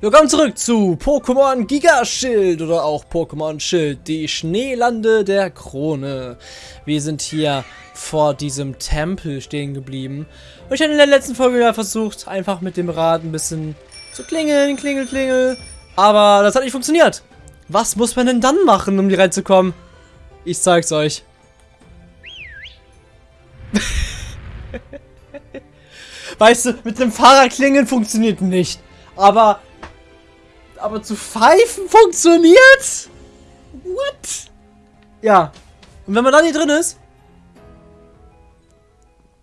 Willkommen zurück zu Pokémon Gigaschild oder auch Pokémon Schild, die Schneelande der Krone. Wir sind hier vor diesem Tempel stehen geblieben. Und ich habe in der letzten Folge ja versucht, einfach mit dem Rad ein bisschen zu klingeln, klingel, klingel. Aber das hat nicht funktioniert. Was muss man denn dann machen, um hier reinzukommen? Ich zeig's euch. weißt du, mit dem Fahrrad klingeln funktioniert nicht. Aber aber zu pfeifen funktioniert? What? Ja. Und wenn man dann hier drin ist?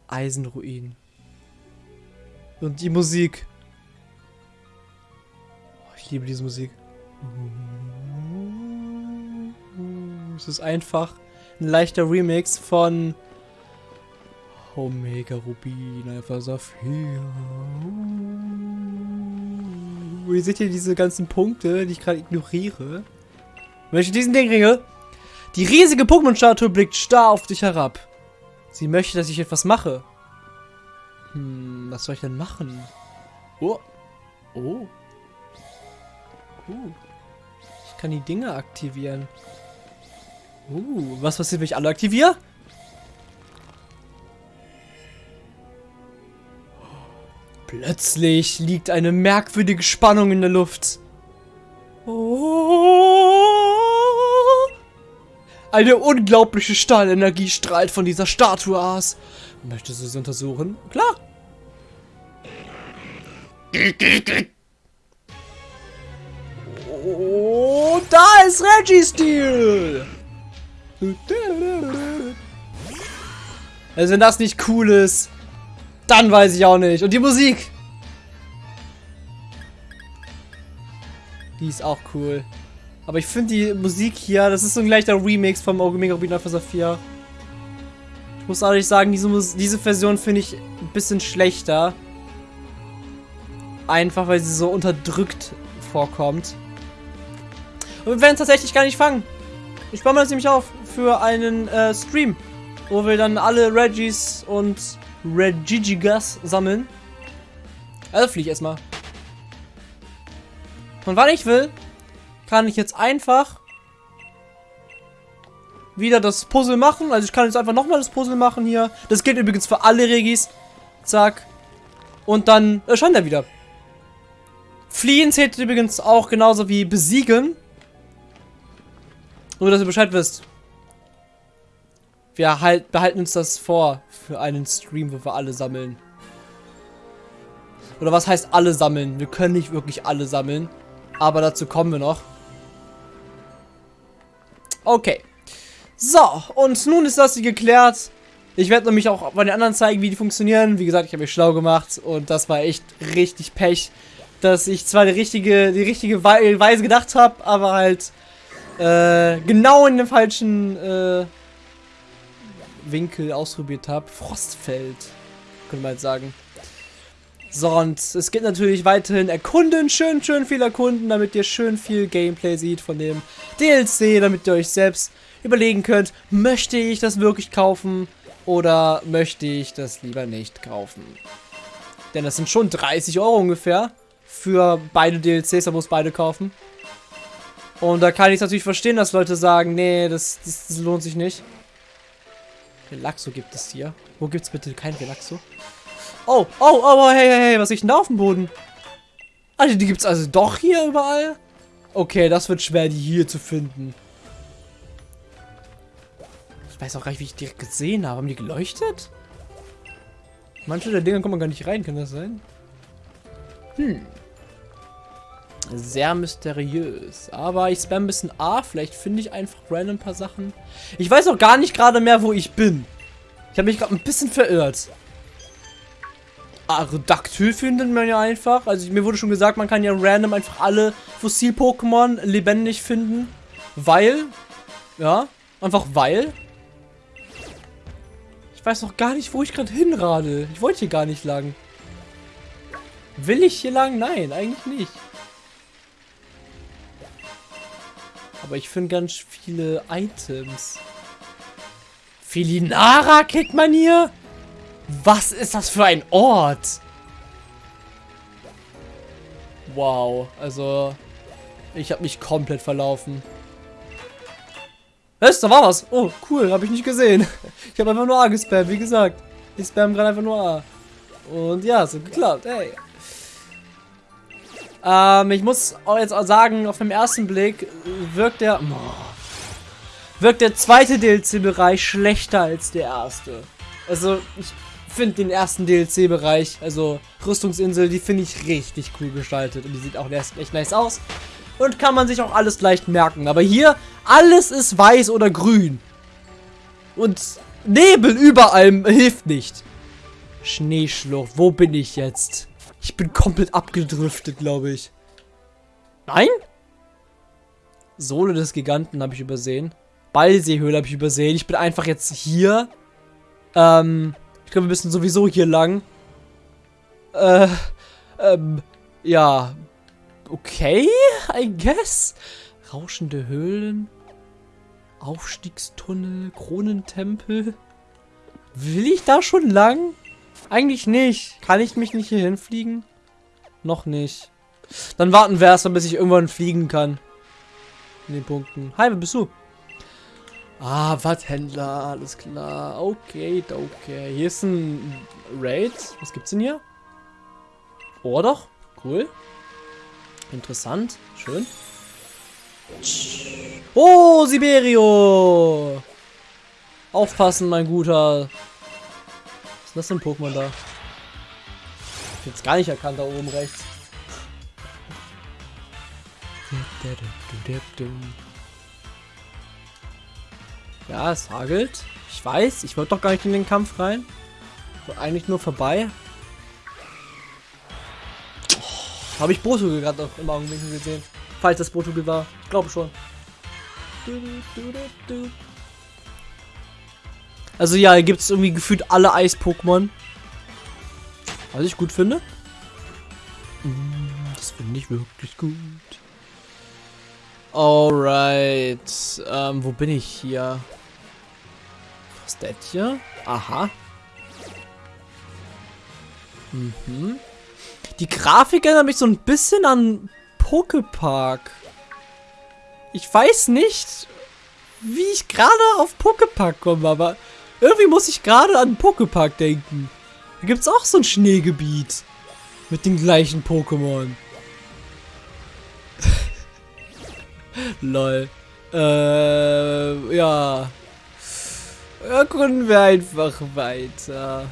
Eisenruin. Und die Musik. Oh, ich liebe diese Musik. Es ist einfach ein leichter Remix von Omega Rubin, Alpha Saphir. Ihr seht hier diese ganzen Punkte, die ich gerade ignoriere. Wenn ich diesen Ding ringe, die riesige Pokémon-Statue blickt starr auf dich herab. Sie möchte, dass ich etwas mache. Hm, was soll ich denn machen? Oh. Oh. Uh. Ich kann die Dinge aktivieren. Uh, was passiert, wenn ich alle aktiviere? Plötzlich liegt eine merkwürdige Spannung in der Luft. Eine unglaubliche Stahlenergie strahlt von dieser Statue aus. Möchtest du sie untersuchen? Klar. Oh, da ist Registeel. Also wenn das nicht cool ist, dann weiß ich auch nicht. Und die Musik. Die ist auch cool. Aber ich finde die Musik hier, das ist so ein leichter Remix vom Omega Rubin Alpha Saphir. Ich muss ehrlich sagen, diese, diese Version finde ich ein bisschen schlechter. Einfach, weil sie so unterdrückt vorkommt. Und wir werden es tatsächlich gar nicht fangen. Ich baue mir das nämlich auf für einen äh, Stream, wo wir dann alle Regis und Regigigas sammeln. Also fliege ich erstmal. Und wann ich will, kann ich jetzt einfach wieder das Puzzle machen. Also ich kann jetzt einfach nochmal das Puzzle machen hier. Das gilt übrigens für alle Regis. Zack. Und dann erscheint er wieder. Fliehen zählt übrigens auch genauso wie besiegen. Nur, dass ihr Bescheid wisst. Wir halt, behalten uns das vor für einen Stream, wo wir alle sammeln. Oder was heißt alle sammeln? Wir können nicht wirklich alle sammeln. Aber dazu kommen wir noch. Okay. So, und nun ist das geklärt. Ich werde nämlich auch bei den anderen zeigen, wie die funktionieren. Wie gesagt, ich habe mich schlau gemacht und das war echt richtig Pech, dass ich zwar die richtige, die richtige Weise gedacht habe, aber halt äh, genau in dem falschen äh, Winkel ausprobiert habe. Frostfeld, könnte man jetzt sagen. So, und es geht natürlich weiterhin erkunden, schön, schön viel erkunden, damit ihr schön viel Gameplay seht von dem DLC, damit ihr euch selbst überlegen könnt, möchte ich das wirklich kaufen oder möchte ich das lieber nicht kaufen. Denn das sind schon 30 Euro ungefähr für beide DLCs, da muss beide kaufen. Und da kann ich natürlich verstehen, dass Leute sagen, nee, das, das, das lohnt sich nicht. Relaxo gibt es hier. Wo gibt es bitte kein Relaxo? Oh, oh, oh, hey, hey, hey, was ist denn da auf dem Boden? Also, die gibt es also doch hier überall? Okay, das wird schwer, die hier zu finden. Ich weiß auch gar nicht, wie ich die gesehen habe. Haben die geleuchtet? Manche der Dinger kommen gar nicht rein, kann das sein? Hm. Sehr mysteriös. Aber ich spam ein bisschen A. Vielleicht finde ich einfach random ein paar Sachen. Ich weiß auch gar nicht gerade mehr, wo ich bin. Ich habe mich gerade ein bisschen verirrt. Aerodactyl findet man ja einfach. Also mir wurde schon gesagt, man kann ja random einfach alle Fossil-Pokémon lebendig finden. Weil, ja, einfach weil. Ich weiß noch gar nicht, wo ich gerade hinrade. Ich wollte hier gar nicht lang. Will ich hier lang? Nein, eigentlich nicht. Aber ich finde ganz viele Items. Felinara kriegt man hier? Was ist das für ein Ort? Wow, also ich habe mich komplett verlaufen. Was? Da war was. Oh, cool, habe ich nicht gesehen. Ich habe einfach nur A gespammt, wie gesagt. Ich spam gerade einfach nur A. Und ja, es hat geklappt, ey. Ähm, ich muss jetzt auch sagen, auf den ersten Blick wirkt der... wirkt der zweite DLC-Bereich schlechter als der erste. Also, ich finde den ersten DLC-Bereich, also Rüstungsinsel, die finde ich richtig cool gestaltet. Und die sieht auch echt nice aus. Und kann man sich auch alles leicht merken. Aber hier, alles ist weiß oder grün. Und Nebel überall hilft nicht. Schneeschlucht, wo bin ich jetzt? Ich bin komplett abgedriftet, glaube ich. Nein? Sohle des Giganten habe ich übersehen. Ballseehöhle habe ich übersehen. Ich bin einfach jetzt hier. Ähm, ich glaube, wir müssen sowieso hier lang. Äh, ähm, ja. Okay, I guess. Rauschende Höhlen. Aufstiegstunnel, Kronentempel. Will ich da schon lang? Eigentlich nicht. Kann ich mich nicht hier hinfliegen? Noch nicht. Dann warten wir erstmal, bis ich irgendwann fliegen kann. In den Punkten. Hi, wer bist du? Ah, Watthändler, alles klar. Okay, okay. Hier ist ein Raid. Was gibt's denn hier? Oh, doch. Cool. Interessant. Schön. Oh, Siberio! Aufpassen, mein Guter. Ist das für ein Pokémon da? Jetzt gar nicht erkannt, da oben rechts. Ja, es hagelt. Ich weiß, ich wollte doch gar nicht in den Kampf rein. eigentlich nur vorbei. Oh, Habe ich Boto gerade noch im Augenblick gesehen. Falls das Boto war. Ich glaube schon. Also ja, hier gibt es irgendwie gefühlt alle Eis-Pokémon. Was ich gut finde. Mm, das finde ich wirklich gut. Alright. Ähm, wo bin ich hier? Was ist das hier? Aha. Mhm. Die Grafik erinnert mich so ein bisschen an Pokepark. Ich weiß nicht, wie ich gerade auf Pokepark komme, aber irgendwie muss ich gerade an Pokepark denken. Da gibt es auch so ein Schneegebiet. Mit den gleichen Pokémon. Lol. Äh, ja. Erkunden wir einfach weiter.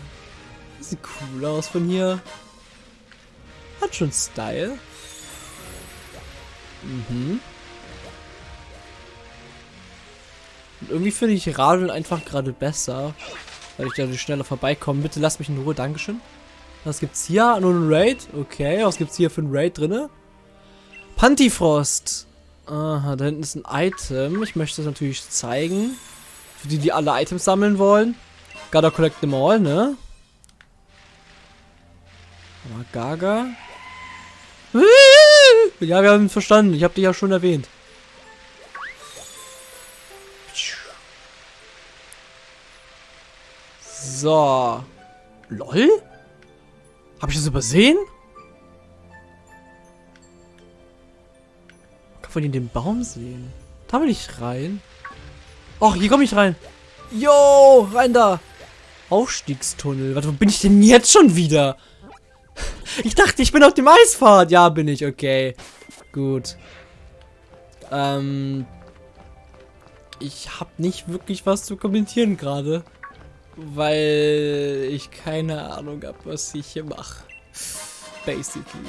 Sieht cool aus von hier. Hat schon Style. Mhm. Und irgendwie finde ich Radeln einfach gerade besser. Weil ich da schneller vorbeikomme. Bitte lass mich in Ruhe. Dankeschön. Was gibt's hier? Nur ein Raid? Okay, was gibt's hier für ein Raid drinne? Pantifrost. Aha, da hinten ist ein Item. Ich möchte es natürlich zeigen. Für die, die alle Items sammeln wollen. Gotta collect them all, ne? Aber Gaga. Ja, wir haben verstanden. Ich habe dich ja schon erwähnt. So. LOL? Habe ich das übersehen? Kann man den Baum sehen? Da will ich rein. Och, hier komme ich rein. Jo, rein da. Aufstiegstunnel. Warte, wo bin ich denn jetzt schon wieder? Ich dachte, ich bin auf dem Eisfahrt. Ja, bin ich. Okay. Gut. Ähm. Ich habe nicht wirklich was zu kommentieren gerade. Weil ich keine Ahnung habe, was ich hier mache. Basically.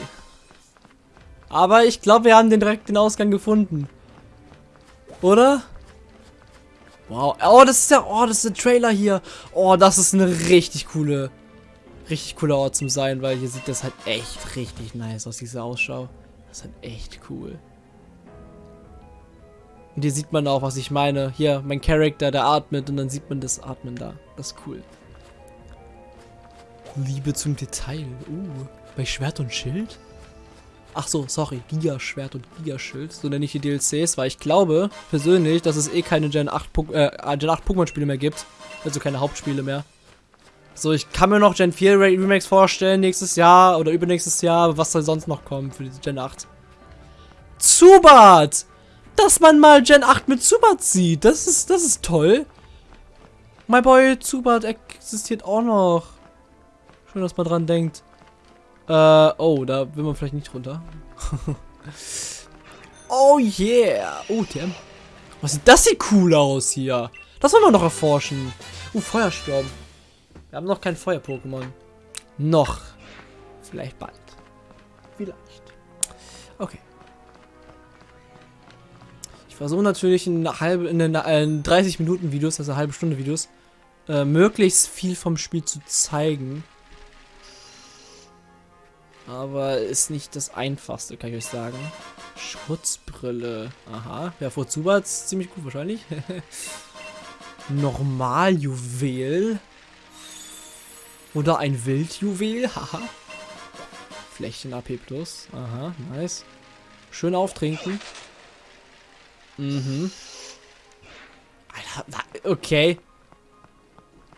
Aber ich glaube, wir haben den direkt den Ausgang gefunden. Oder? Wow. Oh, das ist der, oh, das ist der Trailer hier. Oh, das ist eine richtig coole, richtig cooler Ort zum sein, weil hier sieht das halt echt richtig nice aus, diese Ausschau. Das ist halt echt cool. Und hier sieht man auch, was ich meine. Hier, mein Charakter, der atmet und dann sieht man das Atmen da. Das ist cool. Liebe zum Detail. Uh, bei Schwert und Schild? Ach so, sorry. Giga-Schwert und Giga-Schild. So nenne ich die DLCs, weil ich glaube, persönlich, dass es eh keine Gen 8, äh, Gen 8 Pokémon-Spiele mehr gibt. Also keine Hauptspiele mehr. So, ich kann mir noch Gen 4 Remakes vorstellen nächstes Jahr oder übernächstes Jahr, was soll sonst noch kommen für die Gen 8? Zubat! Dass man mal Gen 8 mit Zubat sieht, das ist, das ist toll. My Boy Zubat existiert auch noch. Schön, dass man dran denkt. Äh, oh, da will man vielleicht nicht runter. oh yeah. Oh, TM. Was sieht das sieht cool aus hier. Das wollen wir noch erforschen. Uh, Feuersturm. Wir haben noch kein Feuer-Pokémon. Noch. Vielleicht bald. Vielleicht. Okay. Ich versuche natürlich in, halbe, in, eine, in 30 Minuten Videos, also eine halbe Stunde Videos, äh, möglichst viel vom Spiel zu zeigen. Aber ist nicht das einfachste, kann ich euch sagen. Schutzbrille. Aha. Ja, vor Zubat ziemlich gut wahrscheinlich. Normaljuwel. Oder ein Wildjuwel. Haha. Flächen AP plus. Aha, nice. Schön auftrinken. Mhm. Alter, okay.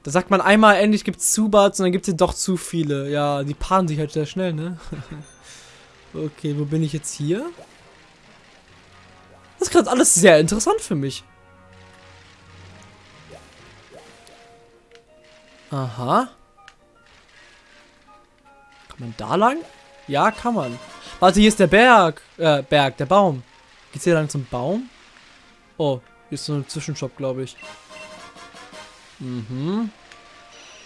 Da sagt man einmal, endlich gibt es Zubats und dann gibt es doch zu viele. Ja, die paaren sich halt sehr schnell, ne? okay, wo bin ich jetzt hier? Das ist gerade alles sehr interessant für mich. Aha. Kann man da lang? Ja, kann man. Warte, hier ist der Berg. Äh, Berg, der Baum. Geht's hier lang zum Baum? Oh, hier ist so ein Zwischenshop, glaube ich. Mhm.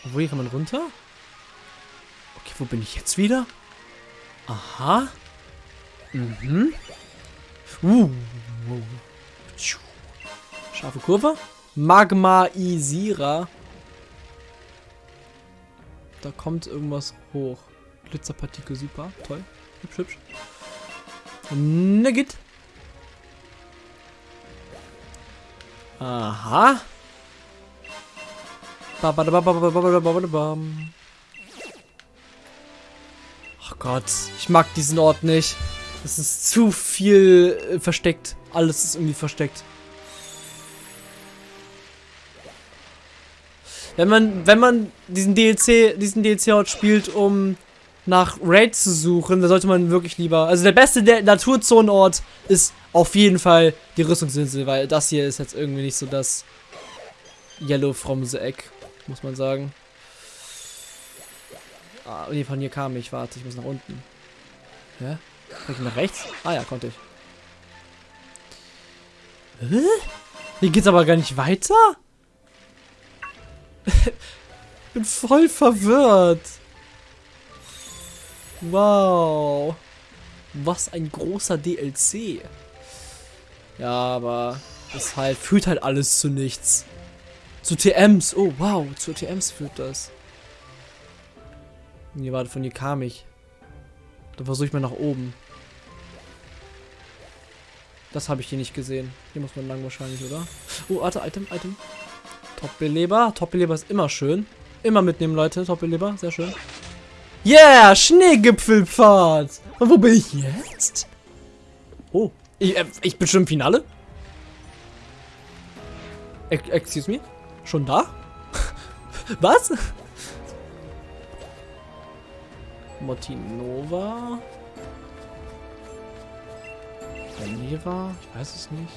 Wo hier kann man runter? Okay, wo bin ich jetzt wieder? Aha. Mhm. Uh. Scharfe Kurve. Magmaisierer. Da kommt irgendwas hoch. Glitzerpartikel, super. Toll. Hübsch, hübsch. Nugget. Aha. Ach Gott, ich mag diesen Ort nicht. Es ist zu viel äh, versteckt. Alles ist irgendwie versteckt. Wenn man, wenn man diesen DLC, diesen DLC-Ort spielt, um nach Raid zu suchen, dann sollte man wirklich lieber. Also der beste Naturzonenort ist auf jeden Fall die Rüstungsinsel, weil das hier ist jetzt irgendwie nicht so das Yellow from the Egg muss man sagen. Ah, nee, von hier kam ich. Warte, ich muss nach unten. Ja? Kann ich nach rechts? Ah ja, konnte ich. Hä? Hier geht's aber gar nicht weiter? bin voll verwirrt. Wow. Was ein großer DLC. Ja, aber es halt führt halt alles zu nichts. Zu TMs. Oh, wow. Zu TMs führt das. Nee, warte, von hier kam ich. Dann versuche ich mal nach oben. Das habe ich hier nicht gesehen. Hier muss man lang wahrscheinlich, oder? Oh, warte, Item, Item. Top-Beleber. Top-Beleber ist immer schön. Immer mitnehmen, Leute. Top-Beleber, sehr schön. Yeah, Schneegipfelpfad. Und wo bin ich jetzt? Oh, ich, äh, ich bin schon im Finale? Excuse me? Schon da? Was? Motinova? Neva? Ich weiß es nicht.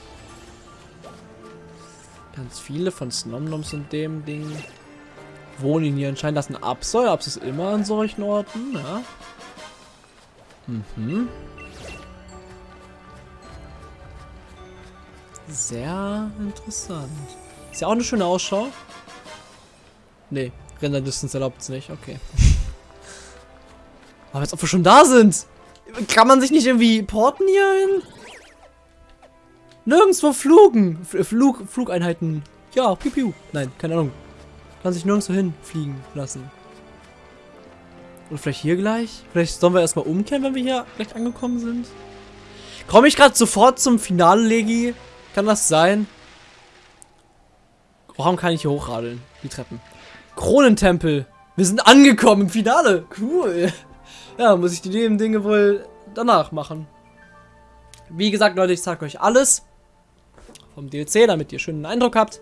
Ganz viele von Snomnoms und dem Ding wohnen hier anscheinend. Ein Absol. Abs ist immer an solchen Orten, ja. Mhm. Sehr interessant. Ist ja auch eine schöne Ausschau. Nee, Render Distance erlaubt es nicht. Okay. Aber als ob wir schon da sind. Kann man sich nicht irgendwie porten hier hin? Nirgendwo flugen. Flug, Flugeinheiten. Ja, piu, piu. Nein, keine Ahnung. Kann sich nirgendwo hinfliegen lassen. Oder vielleicht hier gleich? Vielleicht sollen wir erstmal umkehren, wenn wir hier gleich angekommen sind? Komme ich gerade sofort zum Finale, Legi? Kann das sein? Warum kann ich hier hochradeln? Die Treppen. Kronentempel. Wir sind angekommen im Finale. Cool. Ja, muss ich die Dinge wohl danach machen. Wie gesagt, Leute, ich zeige euch alles vom DLC, damit ihr schönen Eindruck habt.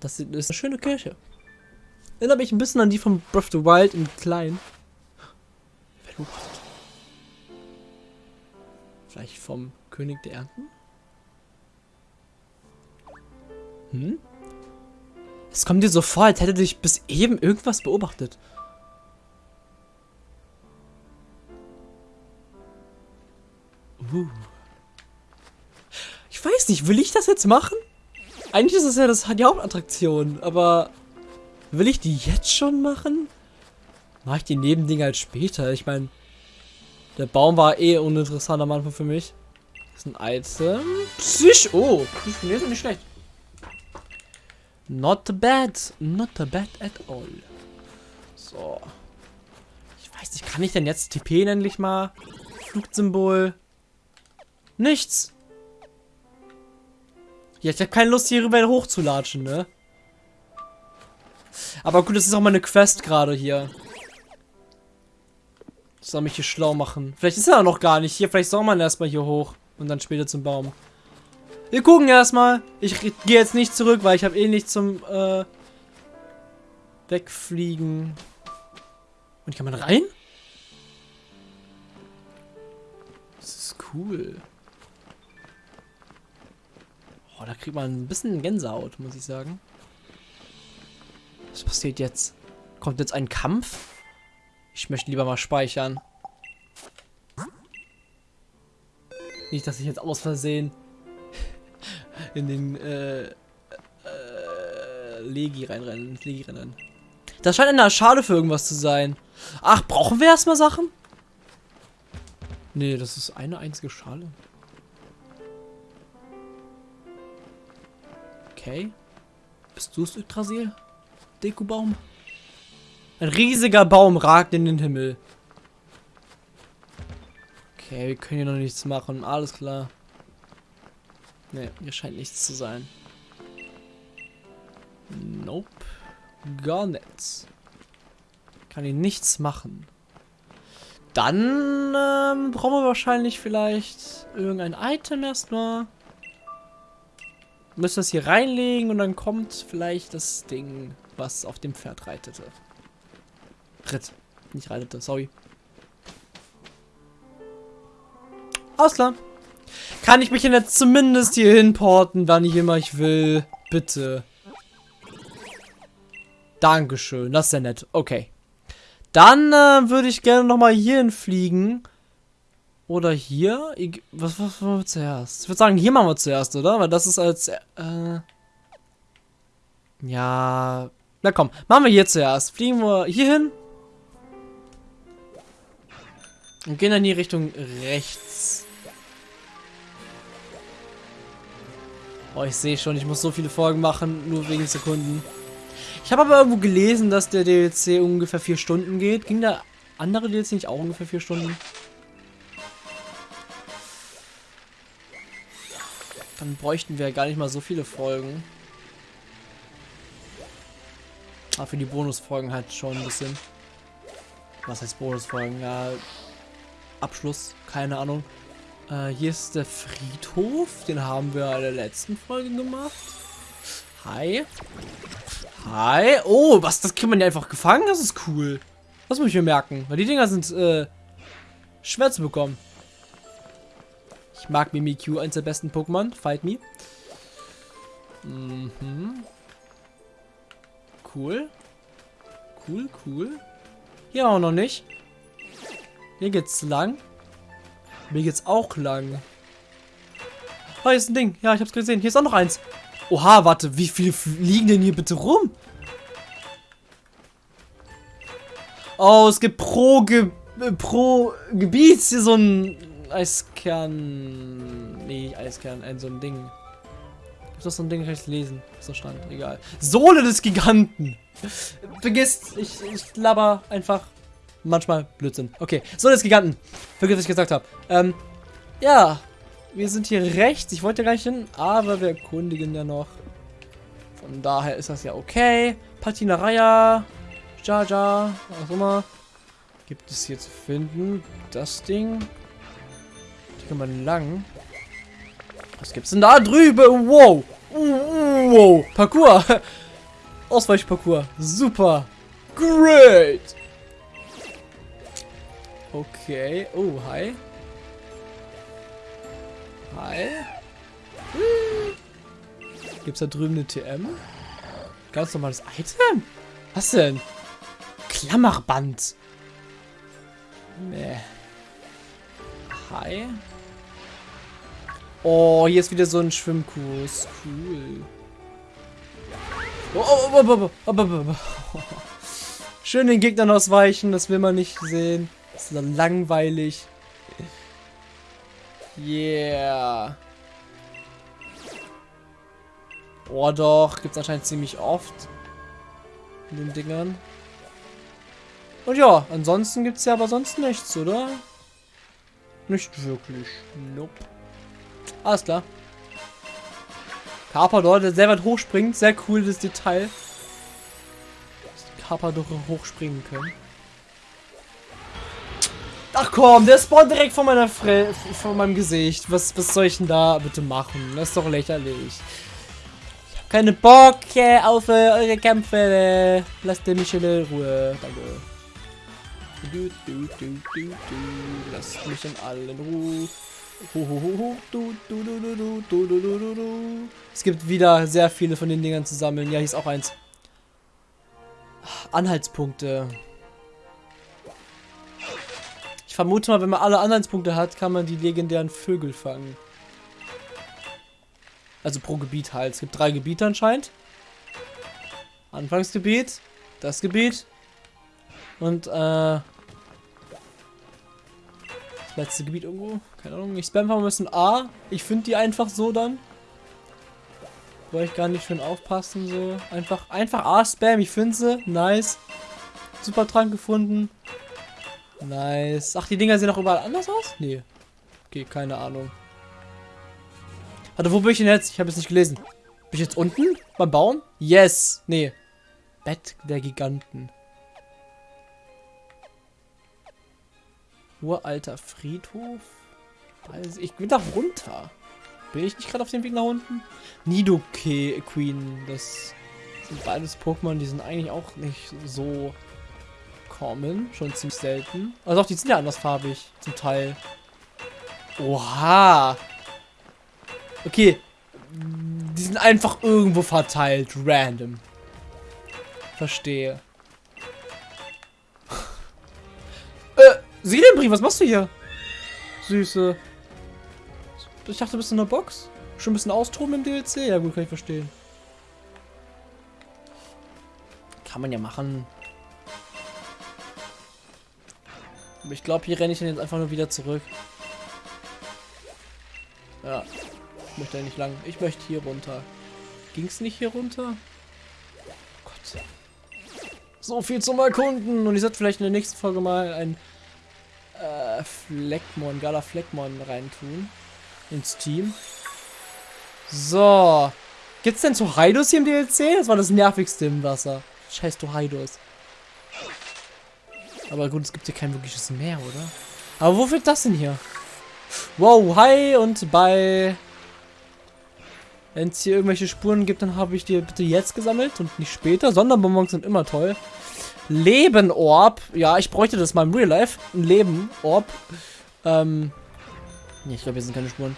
Das ist eine schöne Kirche. Erinnert mich ein bisschen an die von Breath of the Wild in klein. Wer beobachtet? Vielleicht vom König der Ernten? Hm? Es kommt dir so vor, als hätte dich bis eben irgendwas beobachtet. Uh. Ich weiß nicht, will ich das jetzt machen? Eigentlich ist das ja das, die Hauptattraktion, aber will ich die jetzt schon machen? Mache ich die Nebendinger halt später? Ich meine, der Baum war eh uninteressant am Anfang für mich. Das ist ein Item. Psych. Oh, Psych ist nicht schlecht. Not bad. Not bad at all. So. Ich weiß nicht, kann ich denn jetzt TP endlich mal? Flugsymbol. Nichts. Ja, ich habe keine Lust, hier rüber hochzulatschen, ne? Aber gut, das ist auch mal eine Quest gerade hier. soll mich hier schlau machen. Vielleicht ist er noch gar nicht hier. Vielleicht soll man erstmal hier hoch. Und dann später zum Baum. Wir gucken erstmal. Ich gehe jetzt nicht zurück, weil ich habe eh nicht zum äh, Wegfliegen. Und kann man rein? Das ist cool. Da kriegt man ein bisschen Gänsehaut, muss ich sagen. Was passiert jetzt? Kommt jetzt ein Kampf? Ich möchte lieber mal speichern. Nicht, dass ich jetzt aus Versehen in den äh, äh, Legi reinrennen. Legi rennen. Das scheint eine Schale für irgendwas zu sein. Ach, brauchen wir erstmal Sachen? Nee, das ist eine einzige Schale. Okay. Bist du es, Yggdrasil? Dekobaum? Ein riesiger Baum ragt in den Himmel. Okay, wir können hier noch nichts machen. Alles klar. Ne, hier scheint nichts zu sein. Nope. Gar nichts. Kann hier nichts machen. Dann ähm, brauchen wir wahrscheinlich vielleicht irgendein Item erstmal. Müssen das hier reinlegen und dann kommt vielleicht das Ding, was auf dem Pferd reitete. Ritt. Nicht reitete, sorry. Alles klar. Kann ich mich denn jetzt zumindest hier hinporten, wann ich immer ich will? Bitte. Dankeschön, das ist ja nett. Okay. Dann äh, würde ich gerne nochmal hierhin fliegen. Oder hier? Ich, was, was machen wir zuerst? Ich würde sagen, hier machen wir zuerst, oder? Weil das ist als... Äh, ja... Na komm, machen wir hier zuerst. Fliegen wir hier hin. Und gehen dann in die Richtung rechts. Oh, ich sehe schon, ich muss so viele Folgen machen, nur wegen Sekunden. Ich habe aber irgendwo gelesen, dass der DLC ungefähr vier Stunden geht. Ging der andere DLC nicht auch ungefähr vier Stunden? Dann bräuchten wir gar nicht mal so viele Folgen. Aber für die Bonusfolgen halt schon ein bisschen. Was heißt Bonusfolgen? Ja, Abschluss, keine Ahnung. Äh, hier ist der Friedhof. Den haben wir in der letzten Folge gemacht. Hi. Hi. Oh, was? Das kriegt man ja einfach gefangen? Das ist cool. Das muss ich mir merken. Weil die Dinger sind äh, schwer zu bekommen. Ich mag Mimikyu, eins der besten Pokémon. Fight me. Mhm. Cool. Cool, cool. Hier auch noch nicht. Hier geht's lang. Mir geht's auch lang. Oh, hier ist ein Ding. Ja, ich hab's gesehen. Hier ist auch noch eins. Oha, warte. Wie viele liegen denn hier bitte rum? Oh, es gibt pro, Ge äh, pro Gebiet hier so ein Eiskern. Nee, Eiskern. Ein so ein Ding. Ist das so ein Ding, kann ich lesen? So stand. Egal. Sohle des Giganten. Vergiss, ich, ich laber einfach manchmal Blödsinn. Okay, so des Giganten. Vergiss, was ich gesagt habe. Ähm, ja. Wir sind hier rechts. Ich wollte gar nicht hin, aber wir erkundigen ja noch. Von daher ist das ja okay. Patina Raya. Jaja. Was auch immer. Gibt es hier zu finden? Das Ding. Kann man lang. Was gibt's denn da drüben? Wow. Wow. Parcours. Ausweichparcours. Super. Great! Okay. Oh, hi. Hi. Gibt's da drüben eine TM? Ganz normales Item? Was denn? Klammerband. Nee. Hi. Oh, hier ist wieder so ein Schwimmkurs. Cool. Oh, oh, oh, oh, oh, oh, oh. Schön den Gegnern ausweichen, das will man nicht sehen. Das ist langweilig. Yeah. Oh doch, gibt es anscheinend ziemlich oft. In den Dingern. Und ja, ansonsten gibt es ja aber sonst nichts, oder? Nicht wirklich. Nope. Alles klar. Carper dort, der sehr weit hochspringt. Sehr cool, das Detail. Dass Carper doch hochspringen können. Ach komm, der spawnt direkt vor meiner Fre vor meinem Gesicht. Was, was soll ich denn da bitte machen? Das ist doch lächerlich. Ich hab keine Bock auf äh, eure Kämpfe. Lasst mich in Ruhe. Danke. Du, du, du. Lasst mich in allen Ruhe. Es gibt wieder sehr viele von den Dingern zu sammeln. Ja, hier ist auch eins. Anhaltspunkte. Ich vermute mal, wenn man alle Anhaltspunkte hat, kann man die legendären Vögel fangen. Also pro Gebiet halt. Es gibt drei Gebiete anscheinend. Anfangsgebiet, das Gebiet und äh, Letzte Gebiet irgendwo. Keine Ahnung. Ich spam einfach ein bisschen A. Ich finde die einfach so dann. Wollte ich gar nicht schön aufpassen. So. Einfach, einfach A spam. Ich finde sie. Nice. Super Trank gefunden. Nice. Ach, die Dinger sehen auch überall anders aus? Nee. Okay, keine Ahnung. Warte, wo bin ich denn jetzt? Ich habe es nicht gelesen. Bin ich jetzt unten? Beim Baum? Yes. Nee. Bett der Giganten. Uralter Friedhof? Also ich bin da runter. Bin ich nicht gerade auf dem Weg nach unten? Nidoke Queen. Das sind beides Pokémon, die sind eigentlich auch nicht so common. Schon ziemlich selten. Also auch die sind ja andersfarbig. Zum Teil. Oha. Okay. Die sind einfach irgendwo verteilt. Random. Verstehe. Seelenbrief, was machst du hier? Süße. Ich dachte, du bist in der Box. Schon ein bisschen austoben im DLC? Ja gut, kann ich verstehen. Kann man ja machen. Aber ich glaube, hier renne ich dann jetzt einfach nur wieder zurück. Ja. Ich möchte ja nicht lang. Ich möchte hier runter. Ging es nicht hier runter? Gott. So viel zum Erkunden. Und ich sollte vielleicht in der nächsten Folge mal ein äh, Fleckmon, Gala Fleckmon reintun. Ins Team. So. Gibt's denn Toraidos hier im DLC? Das war das nervigste im Wasser. Scheiß Toraidos. Aber gut, es gibt hier kein wirkliches Meer, oder? Aber wo wird das denn hier? Wow, hi und bye. Wenn es hier irgendwelche Spuren gibt, dann habe ich die bitte jetzt gesammelt und nicht später. Sonderbonbons sind immer toll. Leben-Orb. Ja, ich bräuchte das mal im Real Life. Ein Leben-Orb. Ähm. Nee, ich glaube, hier sind keine Spuren.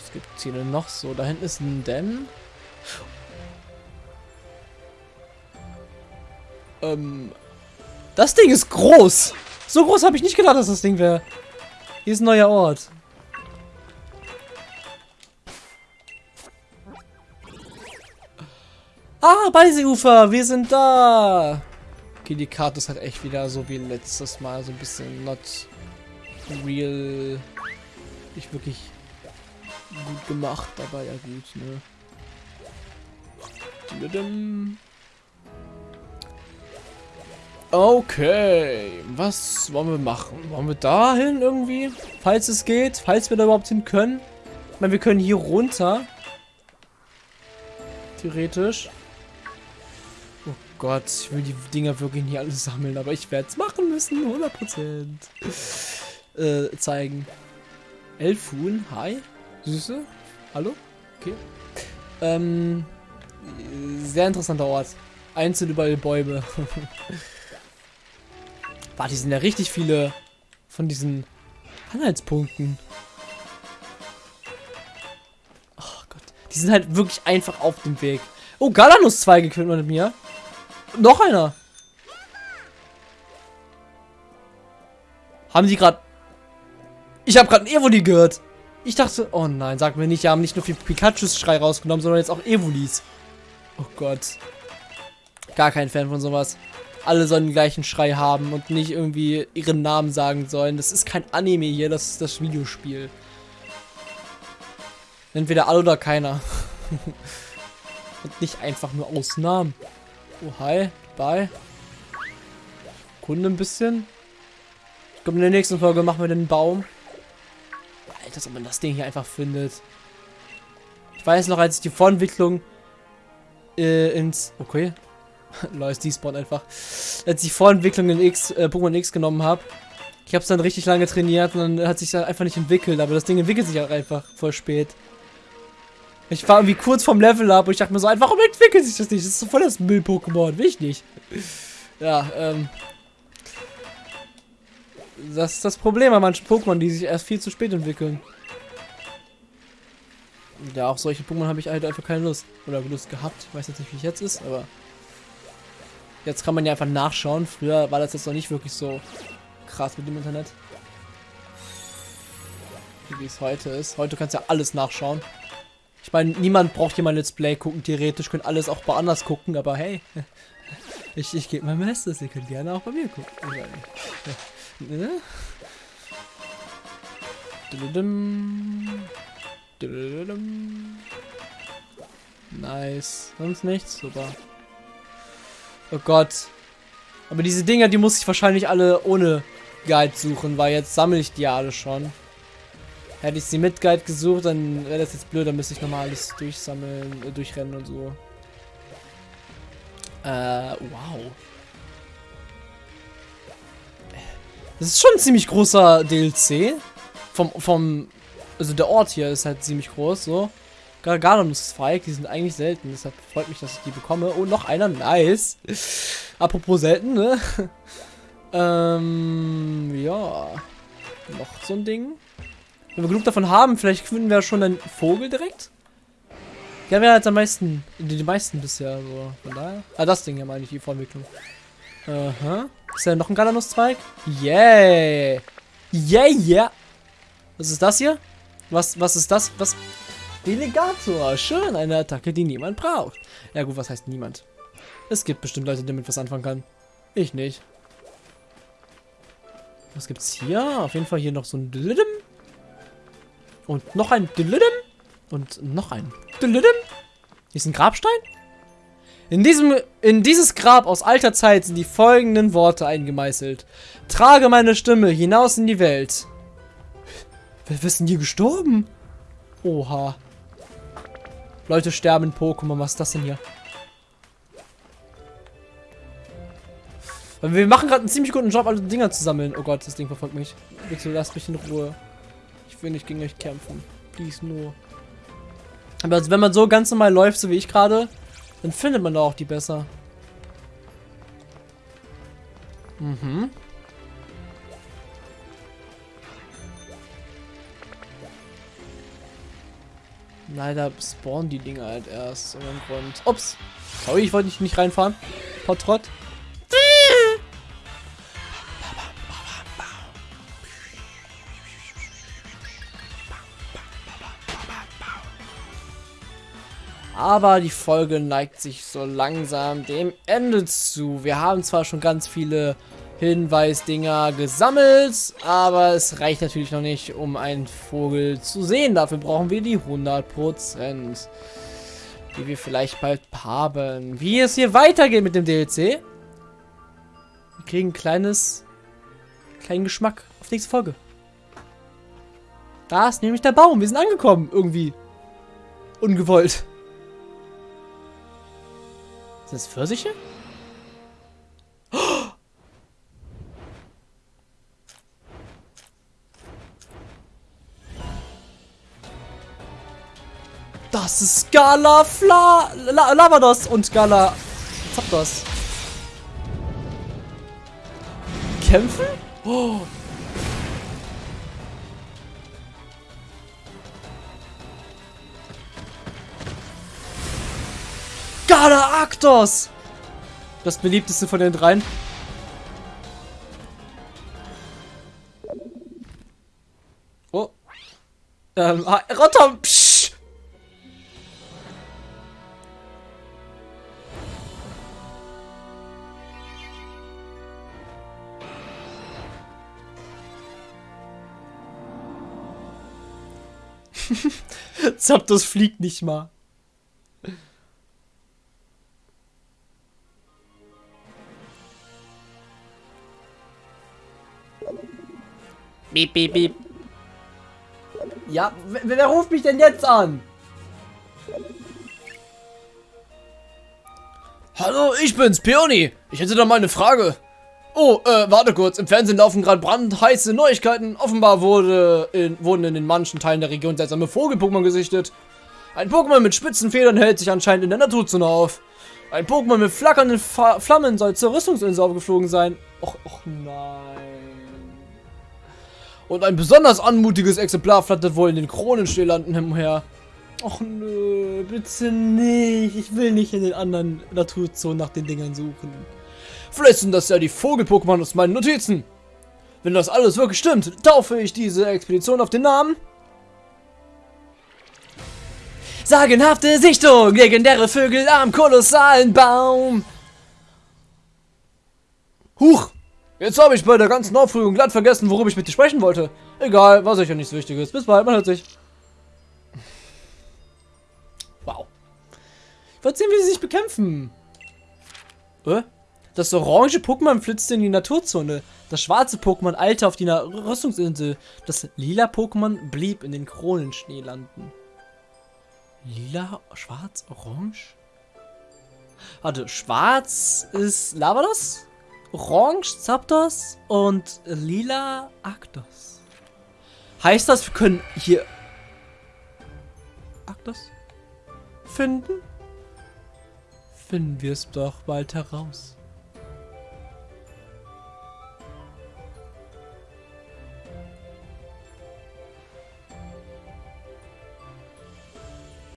Was gibt es hier denn noch so? Da hinten ist ein Dämm. Ähm. Das Ding ist groß. So groß habe ich nicht gedacht, dass das Ding wäre. Hier ist ein neuer Ort. Ah, Beiseufer, wir sind da. Okay, die Karte ist halt echt wieder so wie letztes Mal. So ein bisschen not real. Nicht wirklich gut gemacht, aber ja gut, ne? Okay, was wollen wir machen? Wollen wir dahin irgendwie? Falls es geht, falls wir da überhaupt hin können. Ich meine, wir können hier runter. Theoretisch. Gott, ich will die Dinger wirklich nicht alle sammeln, aber ich werde es machen müssen, 100%. Äh, zeigen. Elfun, hi. Süße. Hallo? Okay. Ähm, Sehr interessanter Ort. Einzeln überall Bäume. Warte, die sind ja richtig viele von diesen Anhaltspunkten. Oh Gott. Die sind halt wirklich einfach auf dem Weg. Oh, Galanus-Zweige können wir mit mir. Noch einer. Haben die gerade... Ich habe gerade ein Evoli gehört. Ich dachte... Oh nein, sag mir nicht, die haben nicht nur viel Pikachu-Schrei rausgenommen, sondern jetzt auch Evolis. Oh Gott. Gar kein Fan von sowas. Alle sollen den gleichen Schrei haben und nicht irgendwie ihren Namen sagen sollen. Das ist kein Anime hier, das ist das Videospiel. Entweder alle oder keiner. und nicht einfach nur Ausnahmen. Oh, hi. Bye. Kunde ein bisschen. Ich glaube, in der nächsten Folge machen wir den Baum. Alter, ob man das Ding hier einfach findet. Ich weiß noch, als ich die Vorentwicklung äh, ins... Okay. Neues Despawn einfach. Als ich die Vorentwicklung in X, äh, Pokémon X genommen habe. Ich habe es dann richtig lange trainiert und dann hat sich dann einfach nicht entwickelt. Aber das Ding entwickelt sich auch einfach voll spät. Ich war irgendwie kurz vom Level up und ich dachte mir so, warum entwickelt sich das nicht? Das ist so voll das Müll-Pokémon. Will ich nicht. Ja, ähm. Das ist das Problem bei manchen Pokémon, die sich erst viel zu spät entwickeln. Ja, auch solche Pokémon habe ich halt einfach keine Lust. Oder Lust gehabt. Ich weiß jetzt nicht, wie es jetzt ist, aber. Jetzt kann man ja einfach nachschauen. Früher war das jetzt noch nicht wirklich so krass mit dem Internet. Wie es heute ist. Heute kannst du ja alles nachschauen. Ich meine, niemand braucht hier mal Let's Play gucken. Theoretisch können alles auch woanders gucken, aber hey. Ich, ich gebe mein Bestes. Ihr könnt gerne auch bei mir gucken. Ne? Nice. Sonst nichts? Super. Oh Gott. Aber diese Dinger, die muss ich wahrscheinlich alle ohne Guide suchen, weil jetzt sammle ich die alle schon. Hätte ich sie mit Guide gesucht, dann wäre das jetzt blöd, dann müsste ich nochmal alles durchsammeln, äh, durchrennen und so. Äh, wow. Das ist schon ein ziemlich großer DLC. Vom, vom, also der Ort hier ist halt ziemlich groß, so. Garganus-Zweig, die sind eigentlich selten, deshalb freut mich, dass ich die bekomme. Oh, noch einer, nice. Apropos selten, ne? ähm, ja. Noch so ein Ding. Wenn wir genug davon haben, vielleicht finden wir schon einen Vogel direkt. Ja, haben jetzt am meisten, die, meisten bisher, so. Von daher. Ah, das Ding hier meine ich, die Vorentwicklung. Aha. Ist da noch ein Galanus-Zweig? Yeah. Yeah, yeah. Was ist das hier? Was, was ist das? Was? Delegator. Schön, eine Attacke, die niemand braucht. Ja gut, was heißt niemand? Es gibt bestimmt Leute, die damit was anfangen können. Ich nicht. Was gibt's hier? Auf jeden Fall hier noch so ein Dilidim. Und noch ein Dilidim. Und noch ein Dilidim. Hier ist ein Grabstein. In, diesem, in dieses Grab aus alter Zeit sind die folgenden Worte eingemeißelt. Trage meine Stimme hinaus in die Welt. Wer ist denn hier gestorben? Oha. Leute sterben in Pokémon. Was ist das denn hier? Wir machen gerade einen ziemlich guten Job, alle Dinger zu sammeln. Oh Gott, das Ding verfolgt mich. Bitte lasst mich in Ruhe. Ich will nicht gegen euch kämpfen. Please nur. Aber also, wenn man so ganz normal läuft, so wie ich gerade, dann findet man da auch die besser. Mhm. Leider spawnen die Dinger halt erst. Ups. Sorry, ich wollte nicht reinfahren. Potrott. Aber die Folge neigt sich so langsam dem Ende zu. Wir haben zwar schon ganz viele Hinweisdinger gesammelt, aber es reicht natürlich noch nicht, um einen Vogel zu sehen. Dafür brauchen wir die 100%, die wir vielleicht bald haben. Wie es hier weitergeht mit dem DLC, wir kriegen ein kleines, kleinen Geschmack auf nächste Folge. Da ist nämlich der Baum. Wir sind angekommen, irgendwie. Ungewollt. Sind das Pfirsiche? Das ist Gala Fla La Lavados und Gala Zapdos. Kämpfen? Oh. Gala Actos! Das beliebteste von den dreien. Oh. Ähm, ah, Rotom! Psch. Zapdos fliegt nicht mal. Beep, beep, beep. Ja, wer, wer ruft mich denn jetzt an? Hallo, ich bin's, Peony. Ich hätte da mal eine Frage. Oh, äh, warte kurz. Im Fernsehen laufen gerade brandheiße Neuigkeiten. Offenbar wurde in, wurden in den manchen Teilen der Region seltsame Vogel-Pokémon gesichtet. Ein Pokémon mit spitzen Federn hält sich anscheinend in der Naturzone auf. Ein Pokémon mit flackernden Fa Flammen soll zur Rüstungsinsel aufgeflogen sein. Och, och nein. Und ein besonders anmutiges Exemplar flattert wohl in den Kronenschneelanden umher. Och nö, bitte nicht. Ich will nicht in den anderen Naturzonen nach den Dingern suchen. Vielleicht sind das ja die Vogel-Pokémon aus meinen Notizen. Wenn das alles wirklich stimmt, taufe ich diese Expedition auf den Namen. Sagenhafte Sichtung, legendäre Vögel am kolossalen Baum. Huch, jetzt habe ich bei der ganzen Aufregung glatt vergessen, worüber ich mit dir sprechen wollte. Egal, war sicher nichts Wichtiges. Bis bald, man hört sich. Wow. Ich wollte sehen, wie sie sich bekämpfen. Äh? Das orange Pokémon flitzte in die Naturzone. Das schwarze Pokémon eilte auf die Na Rüstungsinsel. Das lila Pokémon blieb in den Kronenschnee landen. Lila, schwarz, orange? Warte, schwarz ist Lavados, orange Zapdos und lila Arctos. Heißt das, wir können hier Arctos finden? Finden wir es doch bald heraus.